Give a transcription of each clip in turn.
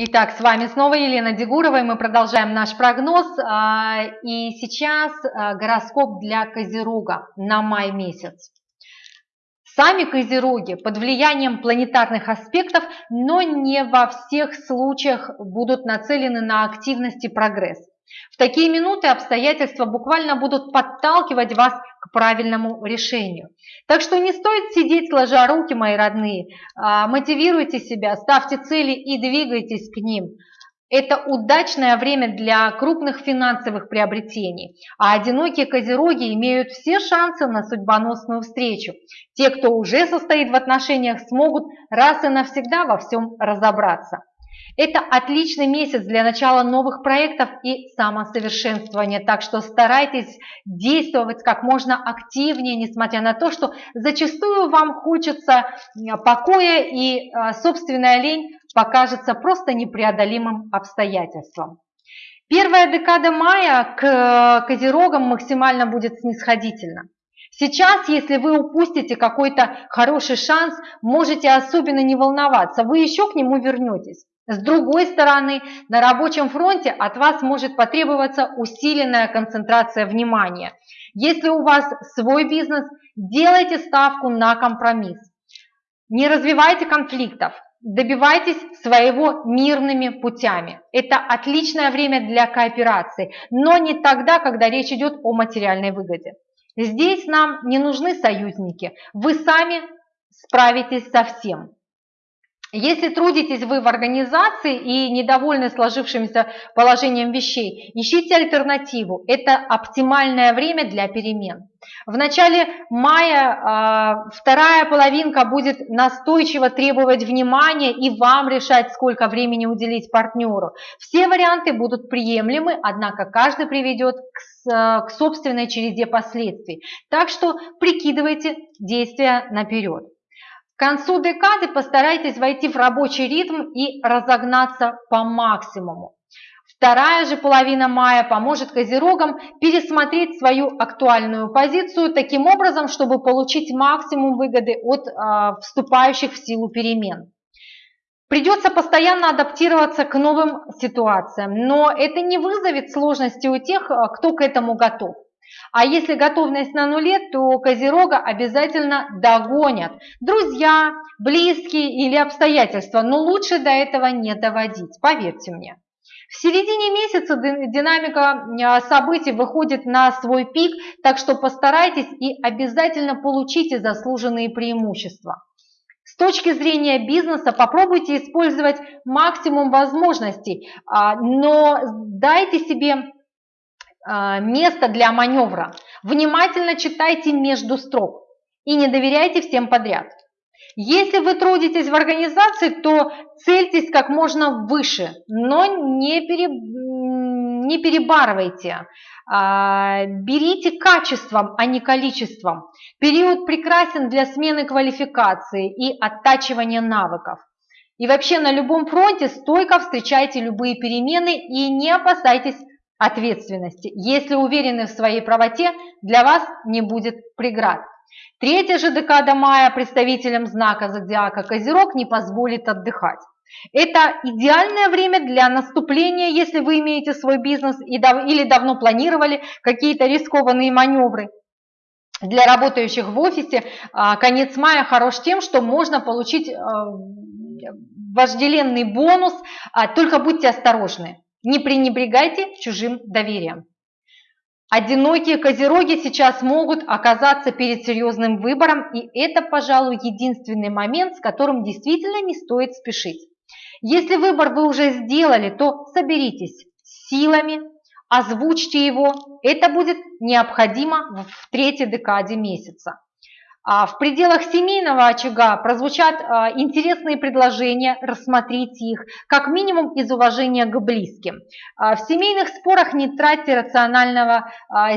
Итак, с вами снова Елена Дегурова, и мы продолжаем наш прогноз. А, и сейчас а, гороскоп для Козерога на май месяц. Сами Козероги под влиянием планетарных аспектов, но не во всех случаях будут нацелены на активность и прогресс. В такие минуты обстоятельства буквально будут подталкивать вас к правильному решению. Так что не стоит сидеть сложа руки, мои родные. А, мотивируйте себя, ставьте цели и двигайтесь к ним. Это удачное время для крупных финансовых приобретений, а одинокие козероги имеют все шансы на судьбоносную встречу. Те, кто уже состоит в отношениях, смогут раз и навсегда во всем разобраться. Это отличный месяц для начала новых проектов и самосовершенствования, так что старайтесь действовать как можно активнее, несмотря на то, что зачастую вам хочется покоя и а, собственная лень покажется просто непреодолимым обстоятельством. Первая декада мая к козерогам максимально будет снисходительна. Сейчас, если вы упустите какой-то хороший шанс, можете особенно не волноваться, вы еще к нему вернетесь. С другой стороны, на рабочем фронте от вас может потребоваться усиленная концентрация внимания. Если у вас свой бизнес, делайте ставку на компромисс. Не развивайте конфликтов, добивайтесь своего мирными путями. Это отличное время для кооперации, но не тогда, когда речь идет о материальной выгоде. Здесь нам не нужны союзники, вы сами справитесь со всем. Если трудитесь вы в организации и недовольны сложившимся положением вещей, ищите альтернативу. Это оптимальное время для перемен. В начале мая э, вторая половинка будет настойчиво требовать внимания и вам решать, сколько времени уделить партнеру. Все варианты будут приемлемы, однако каждый приведет к, к собственной череде последствий. Так что прикидывайте действия наперед. К концу декады постарайтесь войти в рабочий ритм и разогнаться по максимуму. Вторая же половина мая поможет козерогам пересмотреть свою актуальную позицию таким образом, чтобы получить максимум выгоды от э, вступающих в силу перемен. Придется постоянно адаптироваться к новым ситуациям, но это не вызовет сложности у тех, а, кто к этому готов. А если готовность на нуле, то Козерога обязательно догонят друзья, близкие или обстоятельства, но лучше до этого не доводить, поверьте мне. В середине месяца динамика а, событий выходит на свой пик, так что постарайтесь и обязательно получите заслуженные преимущества. С точки зрения бизнеса попробуйте использовать максимум возможностей, а, но дайте себе место для маневра. Внимательно читайте между строк и не доверяйте всем подряд. Если вы трудитесь в организации, то цельтесь как можно выше, но не, пере, не перебарывайте. А, берите качеством, а не количеством. Период прекрасен для смены квалификации и оттачивания навыков. И вообще на любом фронте стойко встречайте любые перемены и не опасайтесь ответственности. Если уверены в своей правоте, для вас не будет преград. Третья же декада мая представителям знака зодиака Козерог не позволит отдыхать. Это идеальное время для наступления, если вы имеете свой бизнес или давно планировали какие-то рискованные маневры. Для работающих в офисе а, конец мая хорош тем, что можно получить а, вожделенный бонус, а, только будьте осторожны. Не пренебрегайте чужим доверием. Одинокие козероги сейчас могут оказаться перед серьезным выбором, и это, пожалуй, единственный момент, с которым действительно не стоит спешить. Если выбор вы уже сделали, то соберитесь силами, озвучьте его. Это будет необходимо в третьей декаде месяца. А в пределах семейного очага прозвучат а, интересные предложения, рассмотрите их, как минимум из уважения к близким. А, в семейных спорах не тратьте рационального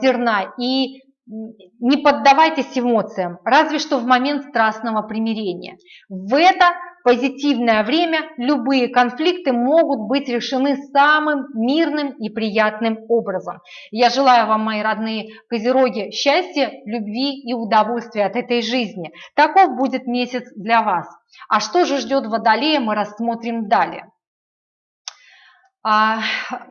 зерна и не поддавайтесь эмоциям, разве что в момент страстного примирения. В это позитивное время любые конфликты могут быть решены самым мирным и приятным образом. Я желаю вам, мои родные козероги, счастья, любви и удовольствия от этой жизни. Таков будет месяц для вас. А что же ждет Водолея, мы рассмотрим далее. А,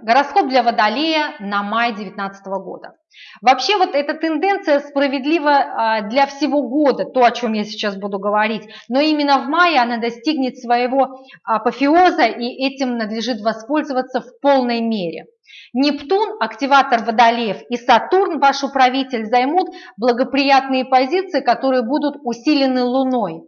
гороскоп для Водолея на май 2019 года. Вообще вот эта тенденция справедлива а, для всего года, то, о чем я сейчас буду говорить, но именно в мае она достигнет своего апофеоза, и этим надлежит воспользоваться в полной мере. Нептун, активатор Водолеев, и Сатурн, ваш управитель, займут благоприятные позиции, которые будут усилены Луной.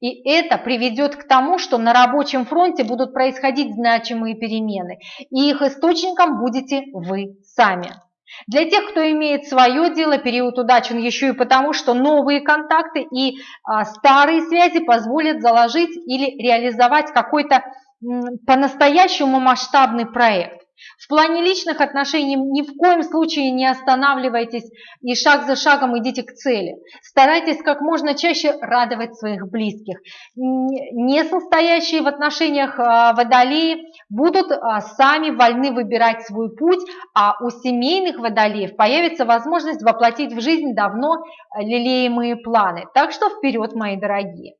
И это приведет к тому, что на рабочем фронте будут происходить значимые перемены, и их источником будете вы сами. Для тех, кто имеет свое дело, период удачен еще и потому, что новые контакты и а, старые связи позволят заложить или реализовать какой-то по-настоящему масштабный проект. В плане личных отношений ни в коем случае не останавливайтесь и шаг за шагом идите к цели. Старайтесь как можно чаще радовать своих близких. Не состоящие в отношениях а, водолеи будут а, сами вольны выбирать свой путь, а у семейных водолеев появится возможность воплотить в жизнь давно лелеемые планы. Так что вперед, мои дорогие!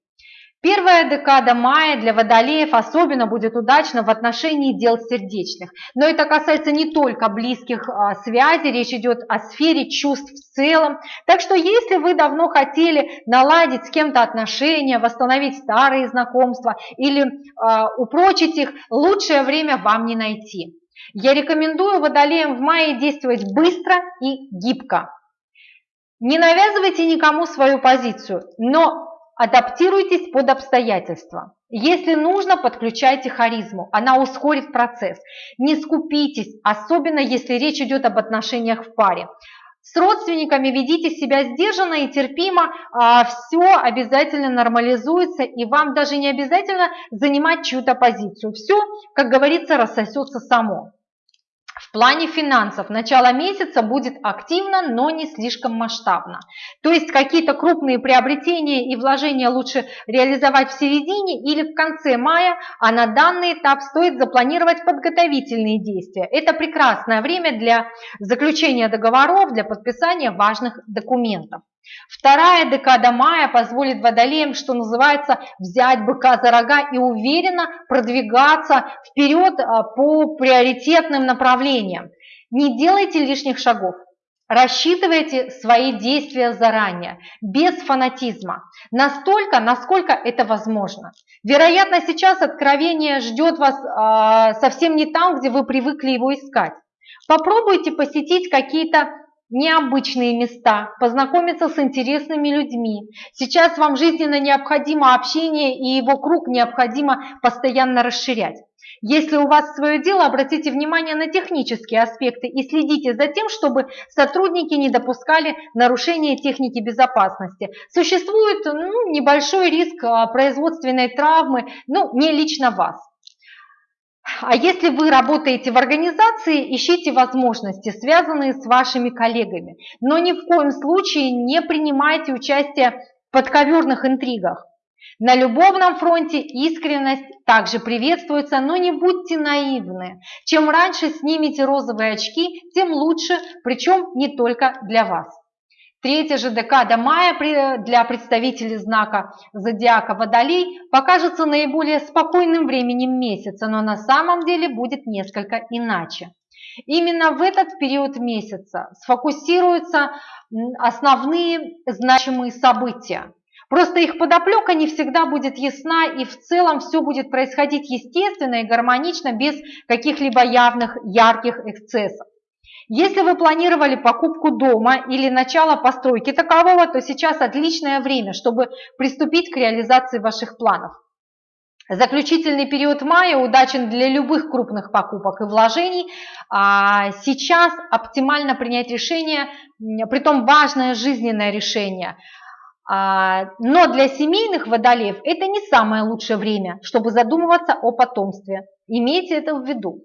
Первая декада мая для водолеев особенно будет удачна в отношении дел сердечных. Но это касается не только близких а, связей, речь идет о сфере чувств в целом. Так что если вы давно хотели наладить с кем-то отношения, восстановить старые знакомства или а, упрочить их, лучшее время вам не найти. Я рекомендую водолеям в мае действовать быстро и гибко. Не навязывайте никому свою позицию, но Адаптируйтесь под обстоятельства. Если нужно, подключайте харизму, она ускорит процесс. Не скупитесь, особенно если речь идет об отношениях в паре. С родственниками ведите себя сдержанно и терпимо, а все обязательно нормализуется, и вам даже не обязательно занимать чью-то позицию. Все, как говорится, рассосется само. В плане финансов начало месяца будет активно, но не слишком масштабно. То есть какие-то крупные приобретения и вложения лучше реализовать в середине или в конце мая, а на данный этап стоит запланировать подготовительные действия. Это прекрасное время для заключения договоров, для подписания важных документов. Вторая декада мая позволит водолеям, что называется, взять быка за рога и уверенно продвигаться вперед а, по приоритетным направлениям. Не делайте лишних шагов. Рассчитывайте свои действия заранее, без фанатизма, настолько, насколько это возможно. Вероятно, сейчас откровение ждет вас э, совсем не там, где вы привыкли его искать. Попробуйте посетить какие-то необычные места, познакомиться с интересными людьми. Сейчас вам жизненно необходимо общение, и его круг необходимо постоянно расширять. Если у вас свое дело, обратите внимание на технические аспекты и следите за тем, чтобы сотрудники не допускали нарушения техники безопасности. Существует ну, небольшой риск а, производственной травмы, ну, не лично вас. А если вы работаете в организации, ищите возможности, связанные с вашими коллегами. Но ни в коем случае не принимайте участие в подковерных интригах. На любовном фронте искренность также приветствуется, но не будьте наивны. Чем раньше снимете розовые очки, тем лучше, причем не только для вас. Третья же декада мая для представителей знака зодиака Водолей покажется наиболее спокойным временем месяца, но на самом деле будет несколько иначе. Именно в этот период месяца сфокусируются основные значимые события. Просто их подоплека не всегда будет ясна, и в целом все будет происходить естественно и гармонично, без каких-либо явных ярких эксцессов. Если вы планировали покупку дома или начало постройки такового, то сейчас отличное время, чтобы приступить к реализации ваших планов. Заключительный период мая удачен для любых крупных покупок и вложений. А сейчас оптимально принять решение, притом важное жизненное решение. А, но для семейных водолеев это не самое лучшее время, чтобы задумываться о потомстве. Имейте это в виду.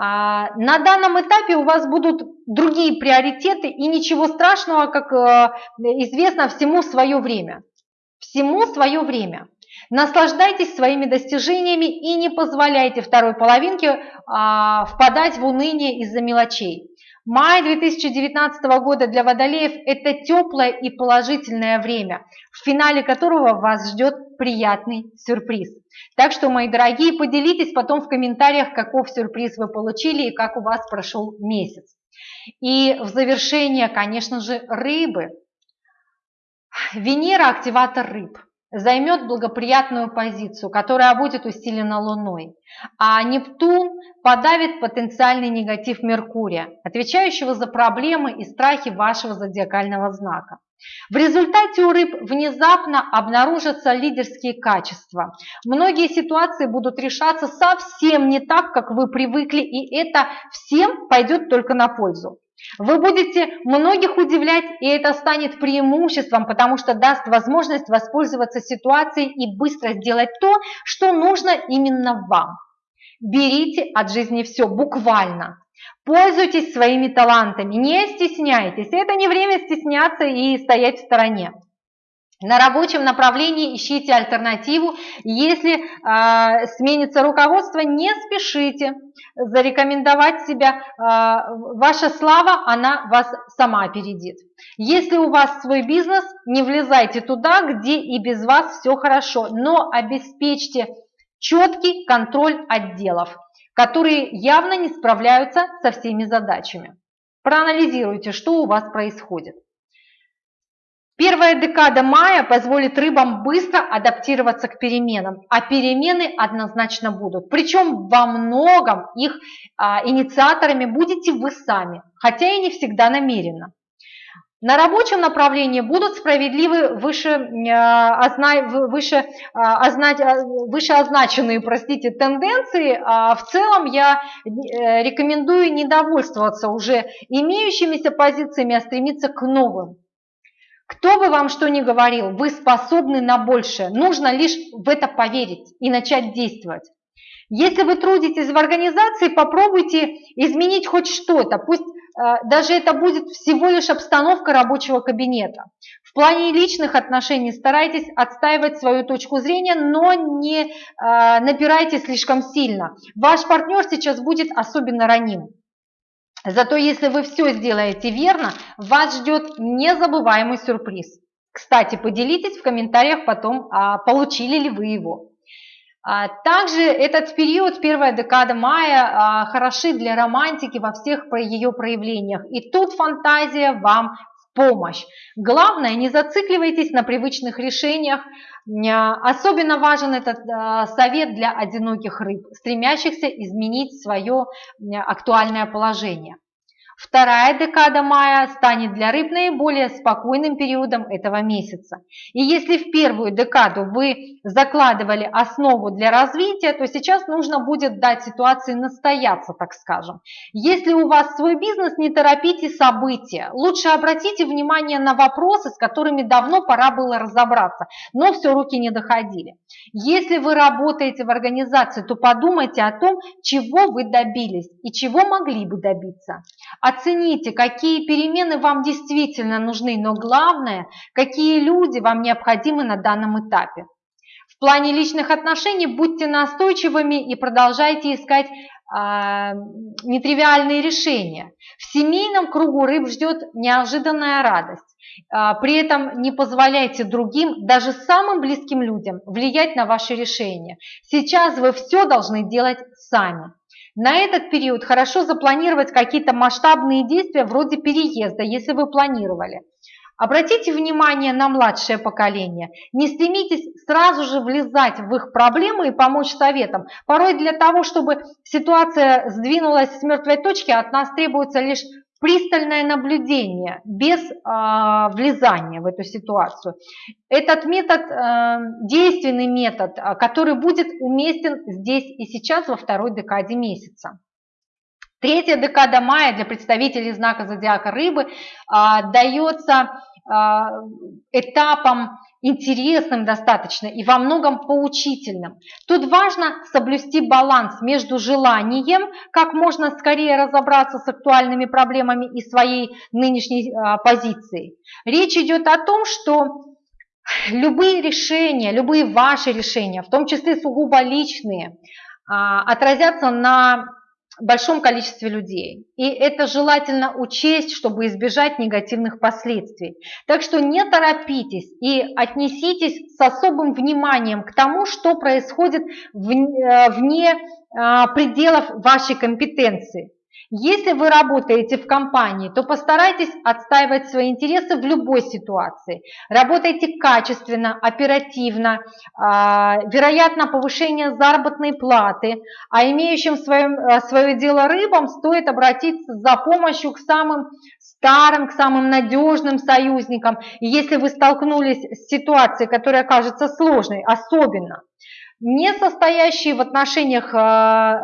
А, на данном этапе у вас будут другие приоритеты и ничего страшного, как э, известно, всему свое время. Всему свое время. Наслаждайтесь своими достижениями и не позволяйте второй половинке а, впадать в уныние из-за мелочей. Май 2019 года для водолеев – это теплое и положительное время, в финале которого вас ждет приятный сюрприз. Так что, мои дорогие, поделитесь потом в комментариях, каков сюрприз вы получили и как у вас прошел месяц. И в завершение, конечно же, рыбы. Венера – активатор рыб займет благоприятную позицию, которая будет усилена Луной, а Нептун подавит потенциальный негатив Меркурия, отвечающего за проблемы и страхи вашего зодиакального знака. В результате у рыб внезапно обнаружатся лидерские качества. Многие ситуации будут решаться совсем не так, как вы привыкли, и это всем пойдет только на пользу. Вы будете многих удивлять, и это станет преимуществом, потому что даст возможность воспользоваться ситуацией и быстро сделать то, что нужно именно вам. Берите от жизни все, буквально. Пользуйтесь своими талантами, не стесняйтесь. Это не время стесняться и стоять в стороне. На рабочем направлении ищите альтернативу. Если э, сменится руководство, не спешите зарекомендовать себя. Э, ваша слава, она вас сама опередит. Если у вас свой бизнес, не влезайте туда, где и без вас все хорошо, но обеспечьте четкий контроль отделов, которые явно не справляются со всеми задачами. Проанализируйте, что у вас происходит. Первая декада мая позволит рыбам быстро адаптироваться к переменам, а перемены однозначно будут. Причем во многом их а, инициаторами будете вы сами, хотя и не всегда намеренно. На рабочем направлении будут справедливы выше, а, выше, а, выше означенные простите, тенденции. А в целом я э, рекомендую не довольствоваться уже имеющимися позициями, а стремиться к новым. Кто бы вам что ни говорил, вы способны на большее. Нужно лишь в это поверить и начать действовать. Если вы трудитесь в организации, попробуйте изменить хоть что-то. Пусть э, даже это будет всего лишь обстановка рабочего кабинета. В плане личных отношений старайтесь отстаивать свою точку зрения, но не э, напирайте слишком сильно. Ваш партнер сейчас будет особенно раним. Зато если вы все сделаете верно, вас ждет незабываемый сюрприз. Кстати, поделитесь в комментариях потом, а получили ли вы его. А, также этот период, первая декада мая, а, хороши для романтики во всех ее проявлениях. И тут фантазия вам помощь. Главное, не зацикливайтесь на привычных решениях. Особенно важен этот э, совет для одиноких рыб, стремящихся изменить свое актуальное положение. Вторая декада мая станет для рыб наиболее спокойным периодом этого месяца. И если в первую декаду вы закладывали основу для развития, то сейчас нужно будет дать ситуации настояться, так скажем. Если у вас свой бизнес, не торопите события. Лучше обратите внимание на вопросы, с которыми давно пора было разобраться, но все руки не доходили. Если вы работаете в организации, то подумайте о том, чего вы добились и чего могли бы добиться. Оцените, какие перемены вам действительно нужны, но главное, какие люди вам необходимы на данном этапе. В плане личных отношений будьте настойчивыми и продолжайте искать э, нетривиальные решения. В семейном кругу рыб ждет неожиданная радость. Э, при этом не позволяйте другим, даже самым близким людям, влиять на ваши решения. Сейчас вы все должны делать сами. На этот период хорошо запланировать какие-то масштабные действия вроде переезда, если вы планировали. Обратите внимание на младшее поколение. Не стремитесь сразу же влезать в их проблемы и помочь советам. Порой для того, чтобы ситуация сдвинулась с мертвой точки, от нас требуется лишь пристальное наблюдение без э, влезания в эту ситуацию. Этот метод, э, действенный метод, а, который будет уместен здесь и сейчас во второй декаде месяца. Третья декада мая для представителей знака зодиака рыбы э, дается этапом интересным достаточно и во многом поучительным. Тут важно соблюсти баланс между желанием как можно скорее разобраться с актуальными проблемами и своей нынешней а, позицией. Речь идет о том, что любые решения, любые ваши решения, в том числе сугубо личные, а, отразятся на большом количестве людей. И это желательно учесть, чтобы избежать негативных последствий. Так что не торопитесь и отнеситесь с особым вниманием к тому, что происходит э, вне а, пределов вашей компетенции. Если вы работаете в компании, то постарайтесь отстаивать свои интересы в любой ситуации. Работайте качественно, оперативно, а, вероятно повышение заработной платы, а имеющим свое, а, свое дело рыбам стоит обратиться за помощью к самым старым, к самым надежным союзникам. И если вы столкнулись с ситуацией, которая кажется сложной, особенно, не состоящие в отношениях а,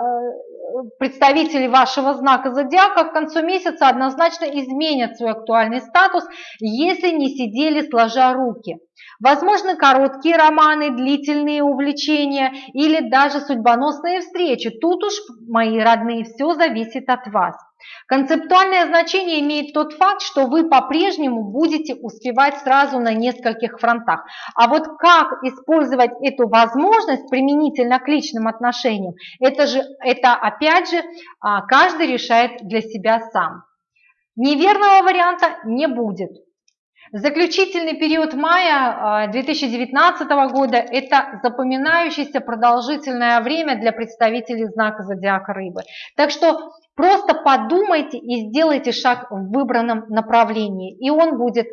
представители вашего знака зодиака к концу месяца однозначно изменят свой актуальный статус, если не сидели сложа руки. Возможно, короткие романы, длительные увлечения или даже судьбоносные встречи. Тут уж, мои родные, все зависит от вас. Концептуальное значение имеет тот факт, что вы по-прежнему будете успевать сразу на нескольких фронтах. А вот как использовать эту возможность применительно к личным отношениям, это, же, это опять же а, каждый решает для себя сам. Неверного варианта не будет. Заключительный период мая 2019 а, года – это запоминающееся продолжительное время для представителей знака зодиака рыбы. Так что просто подумайте и сделайте шаг в выбранном направлении, и он будет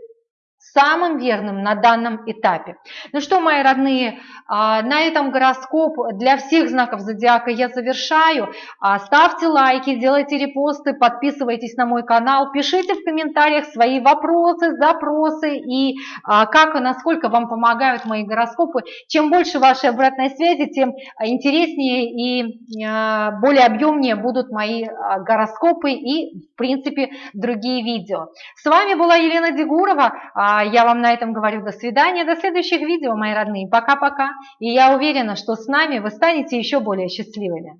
самым верным на данном этапе. Ну что, мои родные, а, на этом гороскоп для всех знаков зодиака я завершаю. А, ставьте лайки, делайте репосты, подписывайтесь на мой канал, пишите в комментариях свои вопросы, запросы и а, как и насколько вам помогают мои гороскопы. Чем больше вашей обратной связи, тем интереснее и более объемнее будут мои гороскопы и, в принципе, другие видео. С вами была Елена Дегурова. А я вам на этом говорю до свидания, до следующих видео, мои родные. Пока-пока. И я уверена, что с нами вы станете еще более счастливыми.